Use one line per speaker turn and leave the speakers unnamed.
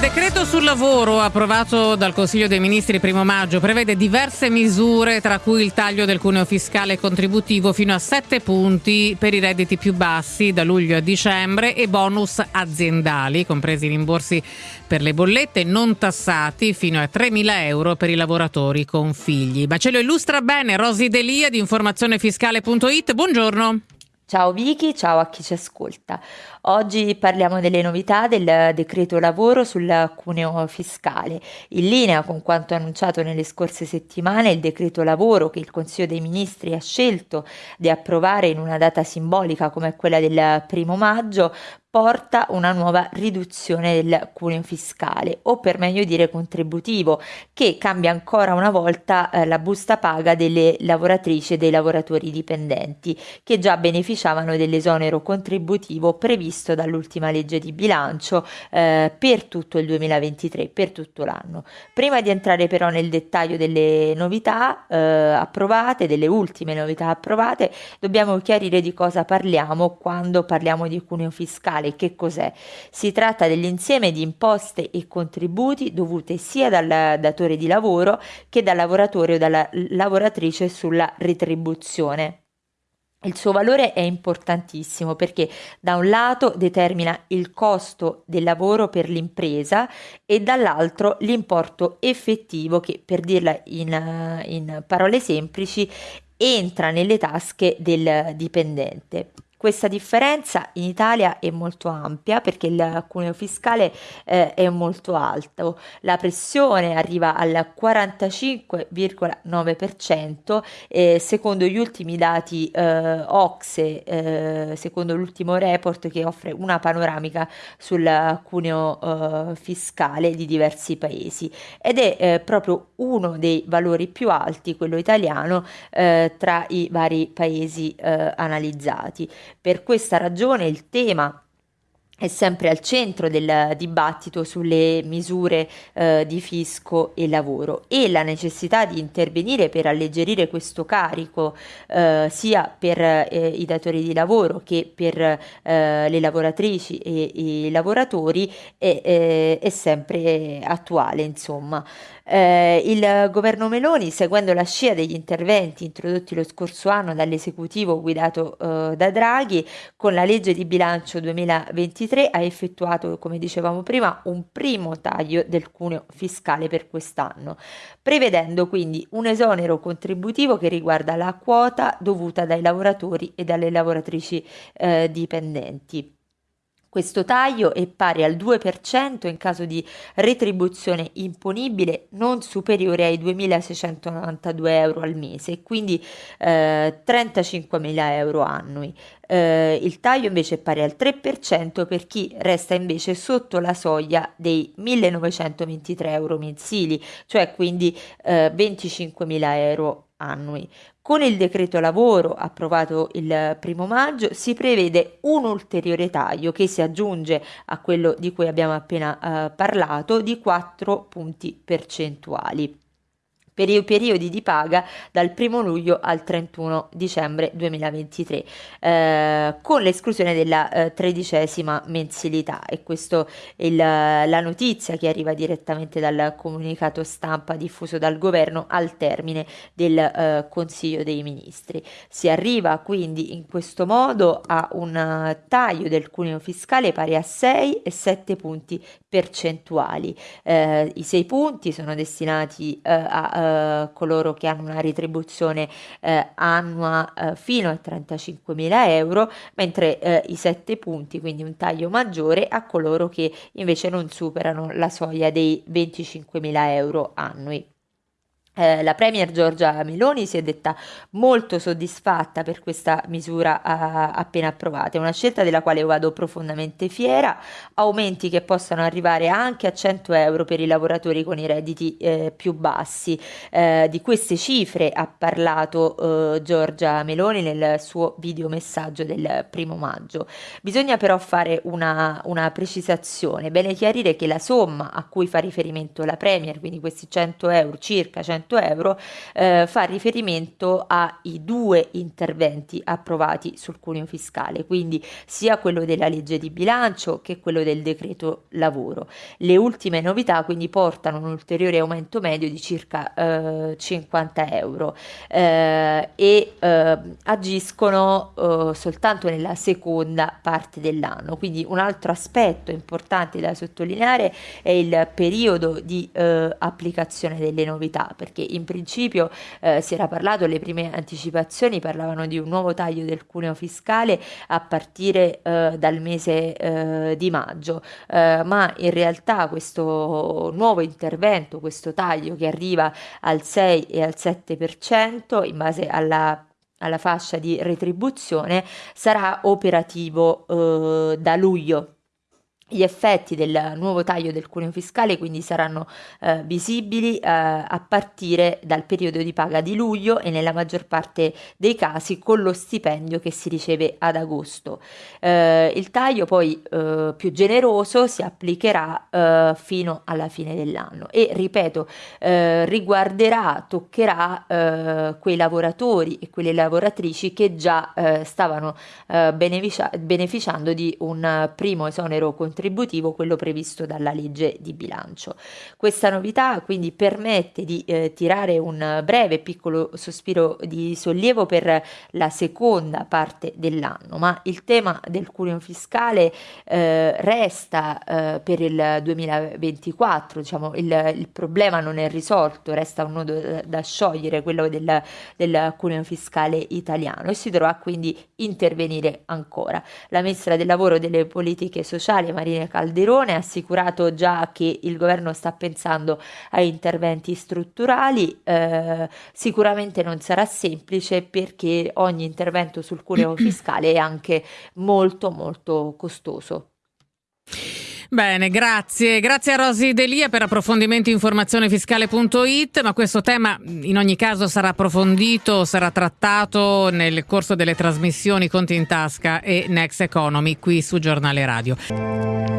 decreto sul lavoro approvato dal Consiglio dei Ministri primo maggio prevede diverse misure tra cui il taglio del cuneo fiscale contributivo fino a 7 punti per i redditi più bassi da luglio a dicembre e bonus aziendali, compresi i rimborsi per le bollette non tassati fino a 3.000 euro per i lavoratori con figli. Ma ce lo illustra bene Rosi Delia di informazionefiscale.it. Buongiorno.
Ciao Vicky, ciao a chi ci ascolta. Oggi parliamo delle novità del decreto lavoro sul cuneo fiscale. In linea con quanto annunciato nelle scorse settimane, il decreto lavoro che il Consiglio dei Ministri ha scelto di approvare in una data simbolica come quella del primo maggio porta una nuova riduzione del cuneo fiscale o per meglio dire contributivo che cambia ancora una volta eh, la busta paga delle lavoratrici e dei lavoratori dipendenti che già beneficiavano dell'esonero contributivo previsto dall'ultima legge di bilancio eh, per tutto il 2023, per tutto l'anno. Prima di entrare però nel dettaglio delle novità eh, approvate, delle ultime novità approvate, dobbiamo chiarire di cosa parliamo quando parliamo di cuneo fiscale fiscale che cos'è? Si tratta dell'insieme di imposte e contributi dovute sia dal datore di lavoro che dal lavoratore o dalla lavoratrice sulla retribuzione. Il suo valore è importantissimo perché da un lato determina il costo del lavoro per l'impresa e dall'altro l'importo effettivo che, per dirla in, in parole semplici, entra nelle tasche del dipendente. Questa differenza in Italia è molto ampia perché il cuneo fiscale eh, è molto alto, la pressione arriva al 45,9% eh, secondo gli ultimi dati eh, Ocse, eh, secondo l'ultimo report che offre una panoramica sul cuneo eh, fiscale di diversi paesi ed è eh, proprio uno dei valori più alti, quello italiano, tra i vari paesi analizzati. Per questa ragione il tema è sempre al centro del dibattito sulle misure eh, di fisco e lavoro e la necessità di intervenire per alleggerire questo carico eh, sia per eh, i datori di lavoro che per eh, le lavoratrici e i lavoratori è, è, è sempre attuale insomma. Eh, il governo Meloni, seguendo la scia degli interventi introdotti lo scorso anno dall'esecutivo guidato eh, da Draghi, con la legge di bilancio 2023 ha effettuato, come dicevamo prima, un primo taglio del cuneo fiscale per quest'anno, prevedendo quindi un esonero contributivo che riguarda la quota dovuta dai lavoratori e dalle lavoratrici eh, dipendenti. Questo taglio è pari al 2% in caso di retribuzione imponibile non superiore ai 2.692 euro al mese quindi eh, 35.000 euro annui. Eh, il taglio invece è pari al 3% per chi resta invece sotto la soglia dei 1.923 euro mensili, cioè quindi eh, 25.000 euro annui. Con il decreto lavoro approvato il primo maggio si prevede un ulteriore taglio che si aggiunge a quello di cui abbiamo appena eh, parlato di 4 punti percentuali per i periodi di paga dal 1 luglio al 31 dicembre 2023, eh, con l'esclusione della eh, tredicesima mensilità. E questa è il, la notizia che arriva direttamente dal comunicato stampa diffuso dal governo al termine del eh, Consiglio dei Ministri. Si arriva quindi in questo modo a un taglio del cuneo fiscale pari a 6 e 7 punti percentuali. Eh, I 6 punti sono destinati eh, a eh, coloro che hanno una retribuzione eh, annua eh, fino a 35.000 euro, mentre eh, i 7 punti, quindi un taglio maggiore, a coloro che invece non superano la soglia dei 25.000 euro annui. Eh, la Premier Giorgia Meloni si è detta molto soddisfatta per questa misura uh, appena approvata, è una scelta della quale vado profondamente fiera, aumenti che possano arrivare anche a 100 euro per i lavoratori con i redditi eh, più bassi. Eh, di queste cifre ha parlato eh, Giorgia Meloni nel suo videomessaggio del primo maggio. Bisogna però fare una, una precisazione, bene chiarire che la somma a cui fa riferimento la Premier, quindi questi 100 euro, circa 100 500 euro eh, fa riferimento ai due interventi approvati sul cuneo fiscale, quindi sia quello della legge di bilancio che quello del decreto lavoro. Le ultime novità quindi portano un ulteriore aumento medio di circa eh, 50 euro eh, e eh, agiscono eh, soltanto nella seconda parte dell'anno. Quindi un altro aspetto importante da sottolineare è il periodo di eh, applicazione delle novità, perché in principio eh, si era parlato, le prime anticipazioni parlavano di un nuovo taglio del cuneo fiscale a partire eh, dal mese eh, di maggio, eh, ma in realtà questo nuovo intervento, questo taglio che arriva al 6 e al 7% in base alla alla fascia di retribuzione sarà operativo eh, da luglio gli effetti del nuovo taglio del cuneo fiscale quindi saranno eh, visibili eh, a partire dal periodo di paga di luglio e nella maggior parte dei casi con lo stipendio che si riceve ad agosto. Eh, il taglio poi eh, più generoso si applicherà eh, fino alla fine dell'anno e ripeto eh, riguarderà, toccherà quei lavoratori e quelle lavoratrici che già stavano beneficia- beneficiando di un primo esonero contributivo contributivo, quello previsto dalla legge di bilancio. Questa novità quindi permette di eh, tirare un breve piccolo sospiro di sollievo per la seconda parte dell'anno, ma il tema del cuneo fiscale eh, resta eh, per il 2024, diciamo il, il, problema non è risolto, resta un nodo da, sciogliere, quello del, del cuneo fiscale italiano e si dovrà quindi intervenire ancora. La ministra del lavoro e delle politiche sociali, Marina Calderone ha assicurato già che il governo sta pensando a interventi strutturali, eh, sicuramente non sarà semplice perché ogni intervento sul cuneo fiscale è anche molto molto costoso.
Bene, grazie. Grazie a Rosi Delia per approfondimenti informazionefiscale.it, ma questo tema in ogni caso sarà approfondito, sarà trattato nel corso delle trasmissioni Conti in Tasca e Next Economy qui su Giornale Radio.